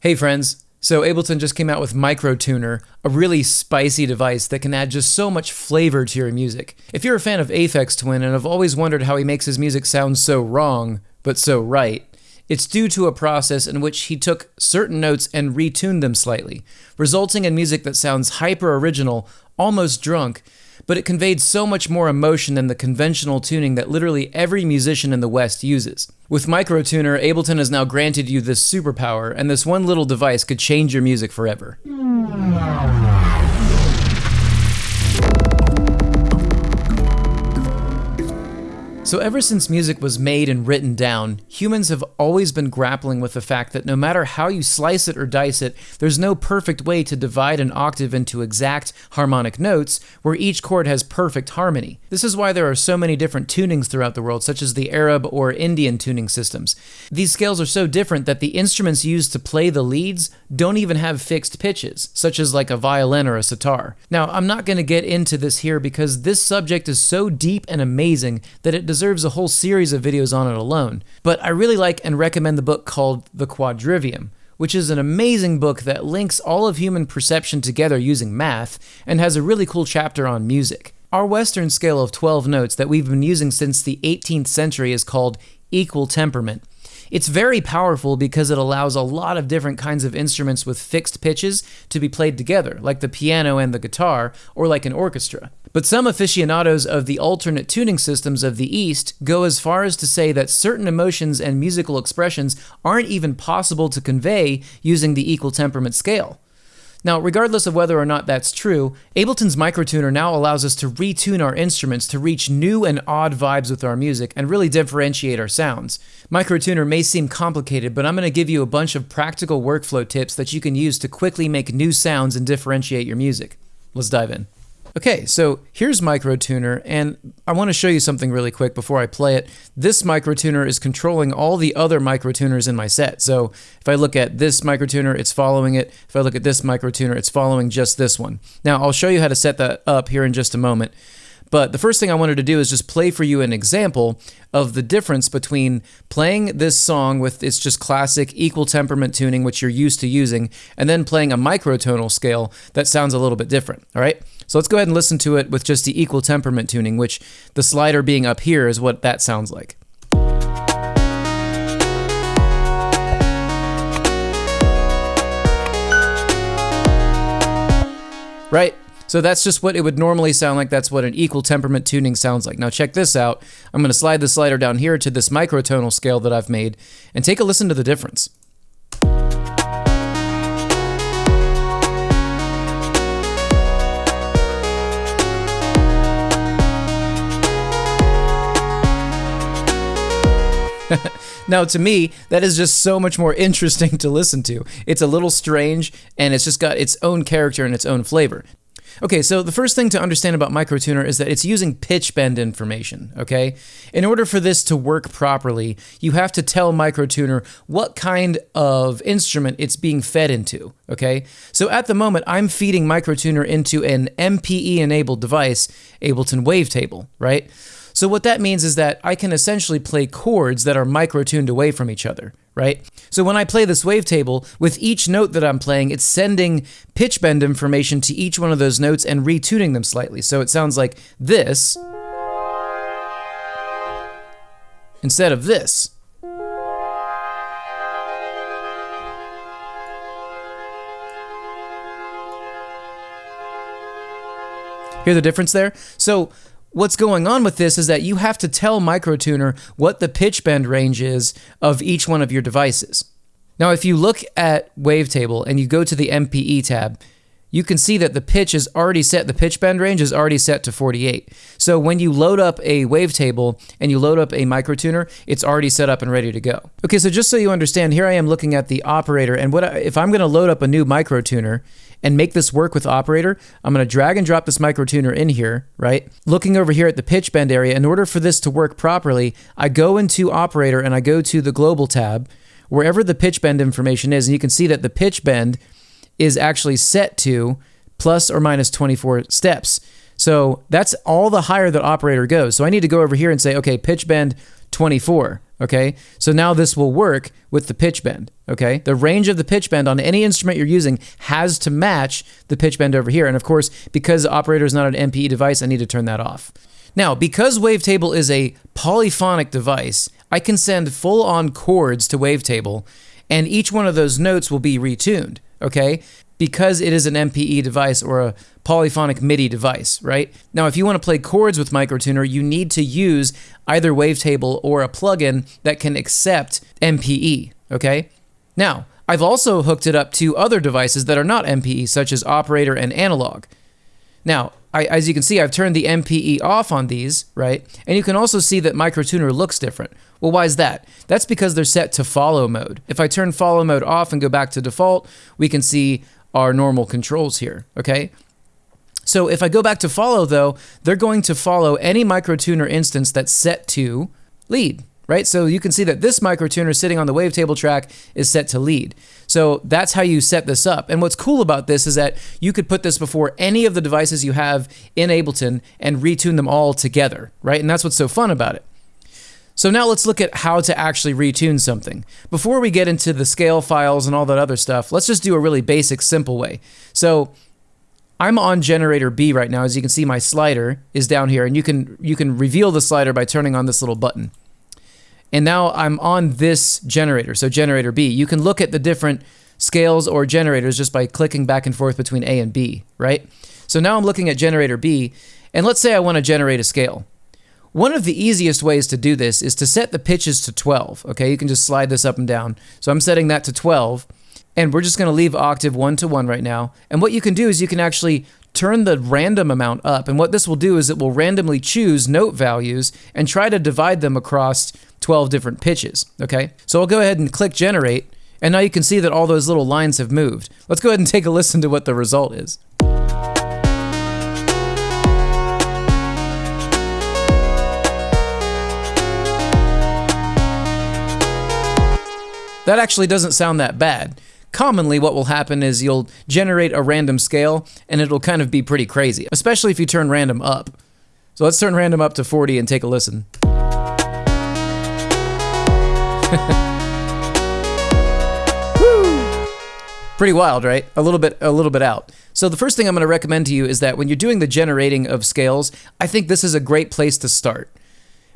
Hey friends, so Ableton just came out with MicroTuner, a really spicy device that can add just so much flavor to your music. If you're a fan of Aphex Twin and have always wondered how he makes his music sound so wrong, but so right, it's due to a process in which he took certain notes and retuned them slightly, resulting in music that sounds hyper original, almost drunk, but it conveyed so much more emotion than the conventional tuning that literally every musician in the West uses. With MicroTuner, Ableton has now granted you this superpower, and this one little device could change your music forever. Hmm. So, ever since music was made and written down, humans have always been grappling with the fact that no matter how you slice it or dice it, there's no perfect way to divide an octave into exact harmonic notes where each chord has perfect harmony. This is why there are so many different tunings throughout the world, such as the Arab or Indian tuning systems. These scales are so different that the instruments used to play the leads don't even have fixed pitches, such as like a violin or a sitar. Now, I'm not going to get into this here because this subject is so deep and amazing that it does deserves a whole series of videos on it alone. But I really like and recommend the book called The Quadrivium, which is an amazing book that links all of human perception together using math and has a really cool chapter on music. Our Western scale of 12 notes that we've been using since the 18th century is called equal temperament. It's very powerful because it allows a lot of different kinds of instruments with fixed pitches to be played together, like the piano and the guitar, or like an orchestra. But some aficionados of the alternate tuning systems of the East go as far as to say that certain emotions and musical expressions aren't even possible to convey using the equal temperament scale. Now, regardless of whether or not that's true, Ableton's microtuner now allows us to retune our instruments to reach new and odd vibes with our music and really differentiate our sounds. Microtuner may seem complicated, but I'm going to give you a bunch of practical workflow tips that you can use to quickly make new sounds and differentiate your music. Let's dive in. Okay, so here's MicroTuner, and I want to show you something really quick before I play it. This MicroTuner is controlling all the other MicroTuners in my set. So if I look at this MicroTuner, it's following it. If I look at this MicroTuner, it's following just this one. Now, I'll show you how to set that up here in just a moment. But the first thing I wanted to do is just play for you an example of the difference between playing this song with its just classic equal temperament tuning, which you're used to using, and then playing a microtonal scale that sounds a little bit different. All right? So let's go ahead and listen to it with just the equal temperament tuning, which the slider being up here is what that sounds like. Right? So that's just what it would normally sound like. That's what an equal temperament tuning sounds like. Now check this out. I'm going to slide the slider down here to this microtonal scale that I've made and take a listen to the difference. now, to me, that is just so much more interesting to listen to. It's a little strange, and it's just got its own character and its own flavor. Okay, so the first thing to understand about MicroTuner is that it's using pitch bend information, okay? In order for this to work properly, you have to tell MicroTuner what kind of instrument it's being fed into, okay? So at the moment, I'm feeding MicroTuner into an MPE-enabled device, Ableton Wavetable, right? So what that means is that I can essentially play chords that are micro-tuned away from each other, right? So when I play this wavetable, with each note that I'm playing, it's sending pitch bend information to each one of those notes and retuning them slightly. So it sounds like this instead of this. Hear the difference there? So what's going on with this is that you have to tell MicroTuner what the pitch bend range is of each one of your devices. Now, if you look at Wavetable and you go to the MPE tab, you can see that the pitch is already set, the pitch bend range is already set to 48. So when you load up a wavetable and you load up a microtuner, it's already set up and ready to go. Okay, so just so you understand, here I am looking at the operator, and what I, if I'm gonna load up a new microtuner and make this work with operator, I'm gonna drag and drop this microtuner in here, right? Looking over here at the pitch bend area, in order for this to work properly, I go into operator and I go to the global tab, wherever the pitch bend information is, and you can see that the pitch bend is actually set to plus or minus 24 steps. So that's all the higher the operator goes. So I need to go over here and say, okay, pitch bend 24. Okay, so now this will work with the pitch bend. Okay, the range of the pitch bend on any instrument you're using has to match the pitch bend over here. And of course, because the operator is not an MPE device, I need to turn that off. Now, because Wavetable is a polyphonic device, I can send full on chords to Wavetable, and each one of those notes will be retuned. Okay, because it is an MPE device or a polyphonic MIDI device, right? Now, if you want to play chords with Microtuner, you need to use either Wavetable or a plugin that can accept MPE, okay? Now, I've also hooked it up to other devices that are not MPE, such as Operator and Analog. Now, I, as you can see, I've turned the MPE off on these, right? And you can also see that Microtuner looks different. Well, why is that? That's because they're set to follow mode. If I turn follow mode off and go back to default, we can see our normal controls here, okay? So if I go back to follow though, they're going to follow any microtuner instance that's set to lead, right? So you can see that this microtuner sitting on the wavetable track is set to lead. So that's how you set this up. And what's cool about this is that you could put this before any of the devices you have in Ableton and retune them all together, right? And that's what's so fun about it. So now let's look at how to actually retune something. Before we get into the scale files and all that other stuff, let's just do a really basic, simple way. So I'm on generator B right now. As you can see, my slider is down here, and you can you can reveal the slider by turning on this little button. And now I'm on this generator, so generator B. You can look at the different scales or generators just by clicking back and forth between A and B, right? So now I'm looking at generator B, and let's say I want to generate a scale. One of the easiest ways to do this is to set the pitches to 12. Okay, you can just slide this up and down. So I'm setting that to 12, and we're just going to leave octave 1 to 1 right now. And what you can do is you can actually turn the random amount up. And what this will do is it will randomly choose note values and try to divide them across 12 different pitches. Okay, so I'll go ahead and click generate. And now you can see that all those little lines have moved. Let's go ahead and take a listen to what the result is. That actually doesn't sound that bad. Commonly, what will happen is you'll generate a random scale and it'll kind of be pretty crazy, especially if you turn random up. So let's turn random up to 40 and take a listen. Pretty wild, right? A little bit a little bit out. So the first thing I'm going to recommend to you is that when you're doing the generating of scales, I think this is a great place to start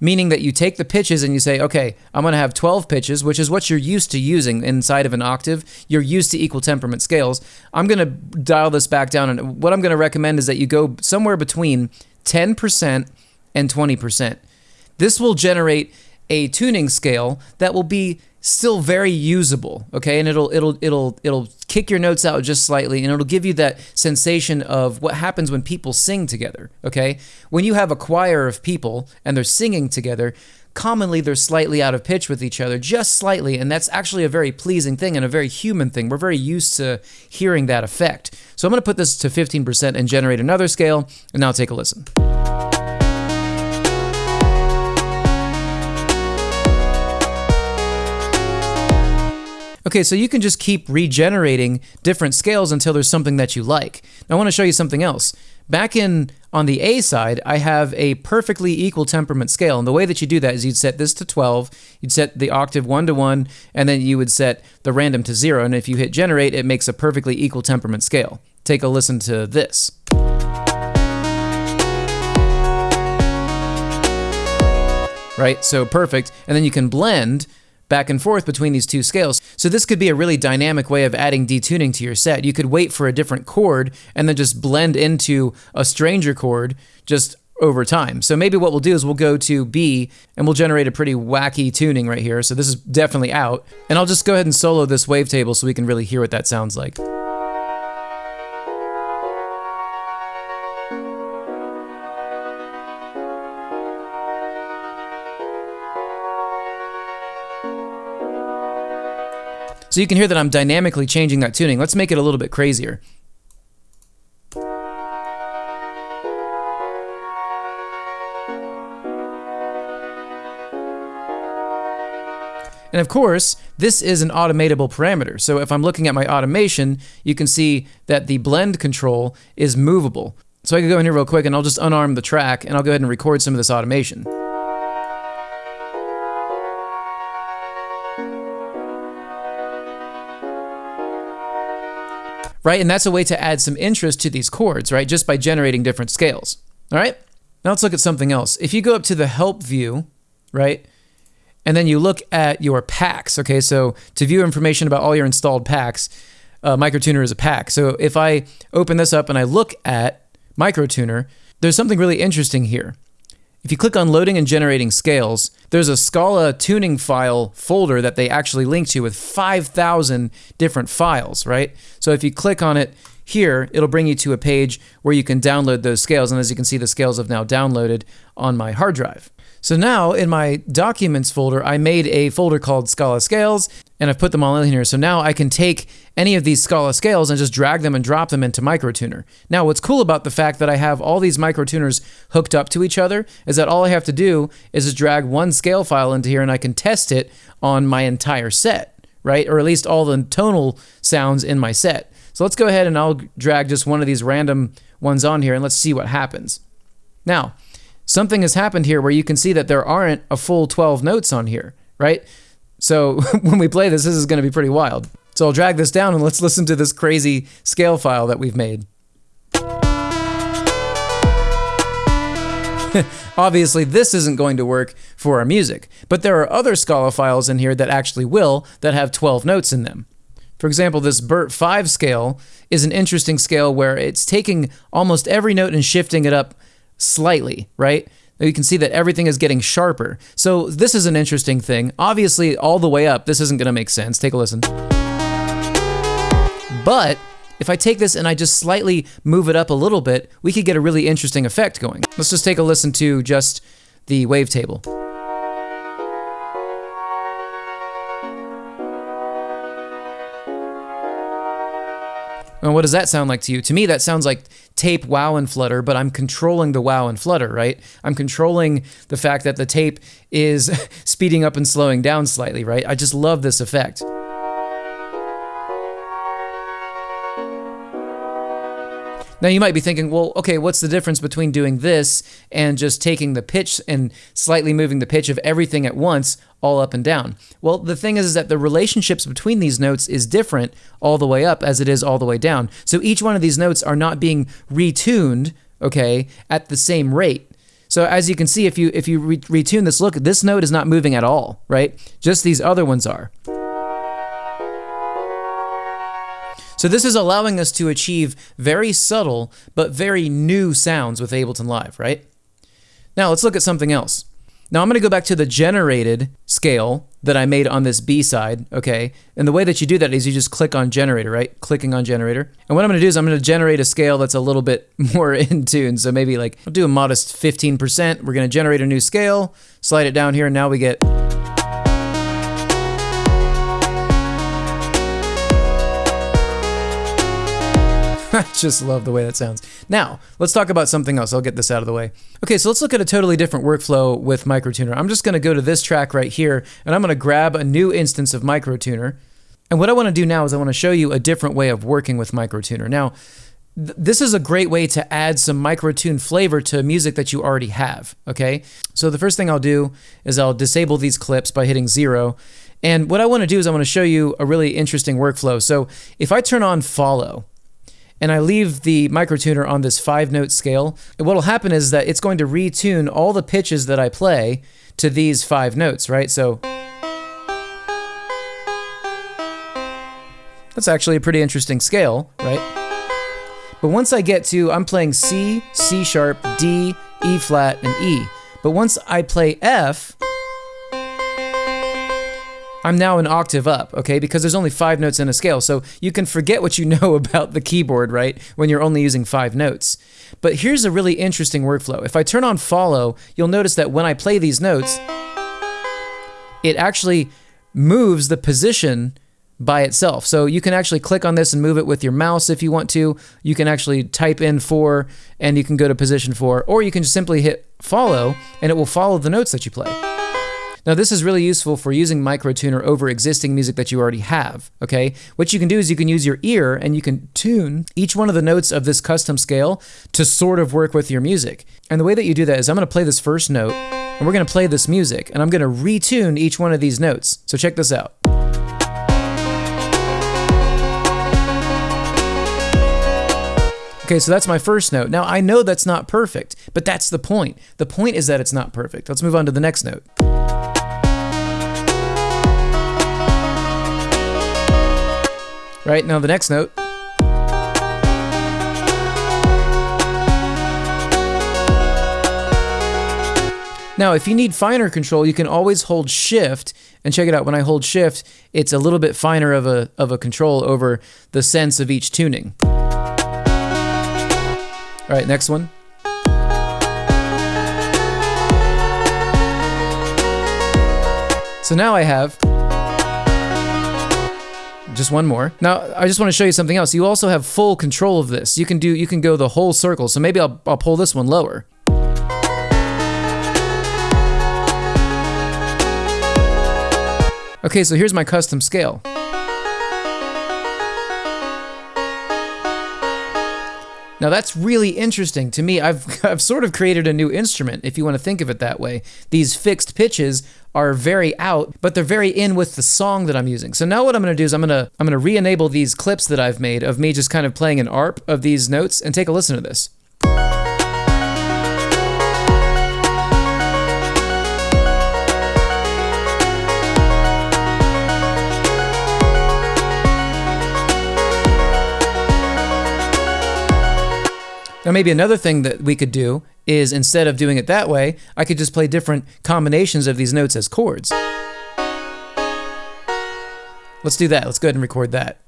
meaning that you take the pitches and you say, okay, I'm going to have 12 pitches, which is what you're used to using inside of an octave. You're used to equal temperament scales. I'm going to dial this back down, and what I'm going to recommend is that you go somewhere between 10% and 20%. This will generate a tuning scale that will be still very usable okay? And it'll it'll it'll it'll kick your notes out just slightly and it'll give you that sensation of what happens when people sing together okay? When you have a choir of people and they're singing together commonly they're slightly out of pitch with each other just slightly and that's actually a very pleasing thing and a very human thing. We're very used to hearing that effect. So i'm going to put this to 15% and generate another scale and now take a listen Okay, so you can just keep regenerating different scales until there's something that you like. Now I want to show you something else. Back in on the A side, I have a perfectly equal temperament scale. And the way that you do that is you'd set this to 12, you'd set the octave 1 to 1, and then you would set the random to 0. And if you hit generate, it makes a perfectly equal temperament scale. Take a listen to this. Right, so perfect. And then you can blend back and forth between these two scales. So this could be a really dynamic way of adding detuning to your set. You could wait for a different chord and then just blend into a stranger chord just over time. So maybe what we'll do is we'll go to B and we'll generate a pretty wacky tuning right here. So this is definitely out. And I'll just go ahead and solo this wavetable so we can really hear what that sounds like. So you can hear that I'm dynamically changing that tuning. Let's make it a little bit crazier. And of course, this is an automatable parameter. So if I'm looking at my automation, you can see that the blend control is movable. So I can go in here real quick and I'll just unarm the track and I'll go ahead and record some of this automation. Right? And that's a way to add some interest to these chords, right? Just by generating different scales. All right? Now let's look at something else. If you go up to the help view, right? And then you look at your packs, okay? So to view information about all your installed packs, uh, Microtuner is a pack. So if I open this up and I look at Microtuner, there's something really interesting here. If you click on loading and generating scales, there's a Scala tuning file folder that they actually link to with 5,000 different files, right? So if you click on it here, it'll bring you to a page where you can download those scales. And as you can see, the scales have now downloaded on my hard drive. So now in my documents folder, I made a folder called Scala Scales and I've put them all in here. So now I can take any of these Scala scales and just drag them and drop them into Microtuner. Now what's cool about the fact that I have all these Microtuners hooked up to each other is that all I have to do is just drag one scale file into here and I can test it on my entire set, right? Or at least all the tonal sounds in my set. So let's go ahead and I'll drag just one of these random ones on here and let's see what happens. Now, something has happened here where you can see that there aren't a full 12 notes on here, right? So when we play this, this is going to be pretty wild. So I'll drag this down and let's listen to this crazy scale file that we've made. Obviously, this isn't going to work for our music, but there are other Scala files in here that actually will that have 12 notes in them. For example, this Bert 5 scale is an interesting scale where it's taking almost every note and shifting it up slightly, right? You can see that everything is getting sharper. So this is an interesting thing. Obviously, all the way up, this isn't going to make sense. Take a listen. But if I take this and I just slightly move it up a little bit, we could get a really interesting effect going. Let's just take a listen to just the wavetable. And what does that sound like to you? To me, that sounds like tape wow and flutter, but I'm controlling the wow and flutter, right? I'm controlling the fact that the tape is speeding up and slowing down slightly, right? I just love this effect. Now you might be thinking, well, okay, what's the difference between doing this and just taking the pitch and slightly moving the pitch of everything at once all up and down? Well, the thing is, is that the relationships between these notes is different all the way up as it is all the way down. So each one of these notes are not being retuned, okay, at the same rate. So as you can see, if you if you re retune this, look, this note is not moving at all, right? Just these other ones are. So this is allowing us to achieve very subtle but very new sounds with Ableton Live, right? Now let's look at something else. Now I'm going to go back to the generated scale that I made on this B side, okay? And the way that you do that is you just click on generator, right? Clicking on generator. And what I'm going to do is I'm going to generate a scale that's a little bit more in tune. So maybe like I'll do a modest 15%. We're going to generate a new scale, slide it down here, and now we get I just love the way that sounds. Now, let's talk about something else. I'll get this out of the way. Okay, so let's look at a totally different workflow with Microtuner. I'm just going to go to this track right here, and I'm going to grab a new instance of Microtuner. And what I want to do now is I want to show you a different way of working with Microtuner. Now, th this is a great way to add some microtune flavor to music that you already have, okay? So the first thing I'll do is I'll disable these clips by hitting zero. And what I want to do is I want to show you a really interesting workflow. So if I turn on follow, and I leave the microtuner on this five note scale, what will happen is that it's going to retune all the pitches that I play to these five notes, right? So that's actually a pretty interesting scale, right? But once I get to, I'm playing C, C sharp, D, E flat, and E. But once I play F, I'm now an octave up, okay? Because there's only five notes in a scale. So you can forget what you know about the keyboard, right? When you're only using five notes. But here's a really interesting workflow. If I turn on follow, you'll notice that when I play these notes, it actually moves the position by itself. So you can actually click on this and move it with your mouse if you want to. You can actually type in four and you can go to position four, or you can just simply hit follow and it will follow the notes that you play. Now this is really useful for using microtuner over existing music that you already have, okay? What you can do is you can use your ear and you can tune each one of the notes of this custom scale to sort of work with your music. And the way that you do that is I'm gonna play this first note and we're gonna play this music and I'm gonna retune each one of these notes. So check this out. Okay, so that's my first note. Now I know that's not perfect, but that's the point. The point is that it's not perfect. Let's move on to the next note. Right, now the next note. Now, if you need finer control, you can always hold shift and check it out. When I hold shift, it's a little bit finer of a, of a control over the cents of each tuning. All right, next one. So now I have just one more. Now, I just want to show you something else. You also have full control of this. You can do you can go the whole circle. So maybe I'll I'll pull this one lower. Okay, so here's my custom scale. Now that's really interesting to me. I've, I've sort of created a new instrument, if you want to think of it that way. These fixed pitches are very out, but they're very in with the song that I'm using. So now what I'm going to do is I'm going to I'm going to re-enable these clips that I've made of me just kind of playing an ARP of these notes and take a listen to this. Now, maybe another thing that we could do is instead of doing it that way, I could just play different combinations of these notes as chords. Let's do that. Let's go ahead and record that.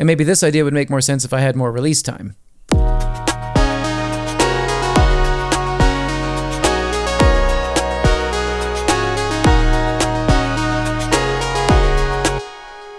And maybe this idea would make more sense if I had more release time.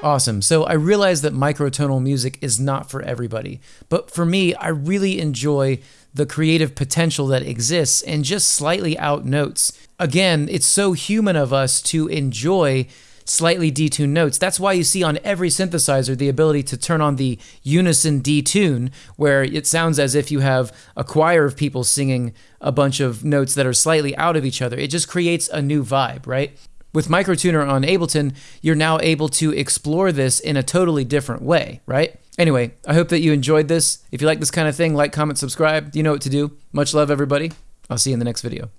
Awesome. So I realize that microtonal music is not for everybody, but for me, I really enjoy the creative potential that exists in just slightly out notes. Again, it's so human of us to enjoy slightly detuned notes. That's why you see on every synthesizer the ability to turn on the unison detune, where it sounds as if you have a choir of people singing a bunch of notes that are slightly out of each other. It just creates a new vibe, right? With Microtuner on Ableton, you're now able to explore this in a totally different way, right? Anyway, I hope that you enjoyed this. If you like this kind of thing, like, comment, subscribe. You know what to do. Much love, everybody. I'll see you in the next video.